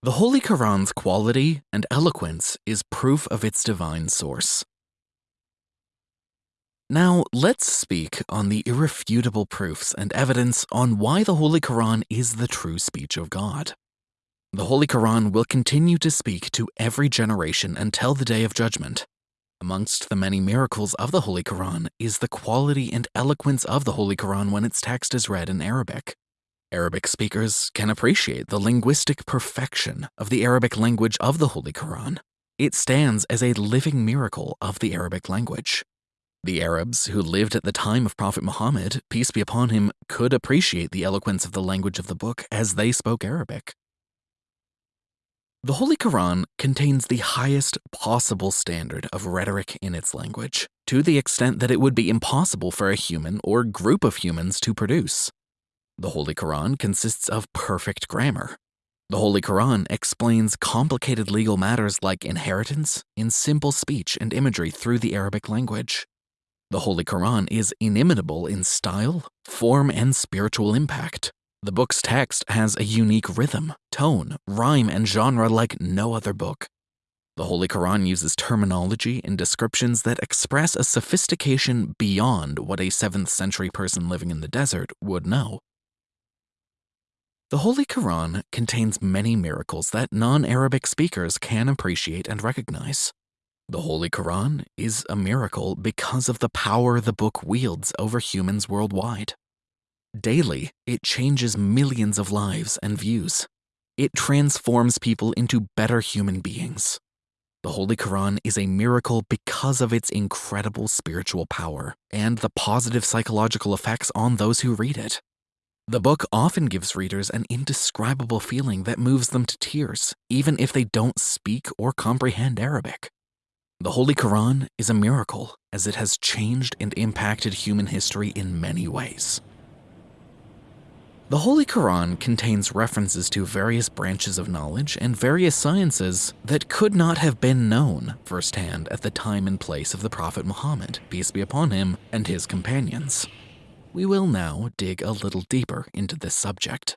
The Holy Quran's quality and eloquence is proof of its divine source. Now, let's speak on the irrefutable proofs and evidence on why the Holy Quran is the true speech of God. The Holy Quran will continue to speak to every generation until the Day of Judgment. Amongst the many miracles of the Holy Quran is the quality and eloquence of the Holy Quran when its text is read in Arabic. Arabic speakers can appreciate the linguistic perfection of the Arabic language of the Holy Quran. It stands as a living miracle of the Arabic language. The Arabs who lived at the time of Prophet Muhammad, peace be upon him, could appreciate the eloquence of the language of the book as they spoke Arabic. The Holy Quran contains the highest possible standard of rhetoric in its language, to the extent that it would be impossible for a human or group of humans to produce. The Holy Quran consists of perfect grammar. The Holy Quran explains complicated legal matters like inheritance in simple speech and imagery through the Arabic language. The Holy Quran is inimitable in style, form, and spiritual impact. The book's text has a unique rhythm, tone, rhyme, and genre like no other book. The Holy Quran uses terminology and descriptions that express a sophistication beyond what a 7th century person living in the desert would know. The Holy Quran contains many miracles that non-Arabic speakers can appreciate and recognize. The Holy Quran is a miracle because of the power the book wields over humans worldwide. Daily, it changes millions of lives and views. It transforms people into better human beings. The Holy Quran is a miracle because of its incredible spiritual power and the positive psychological effects on those who read it. The book often gives readers an indescribable feeling that moves them to tears, even if they don't speak or comprehend Arabic. The Holy Quran is a miracle as it has changed and impacted human history in many ways. The Holy Quran contains references to various branches of knowledge and various sciences that could not have been known firsthand at the time and place of the Prophet Muhammad, peace be upon him, and his companions. We will now dig a little deeper into this subject.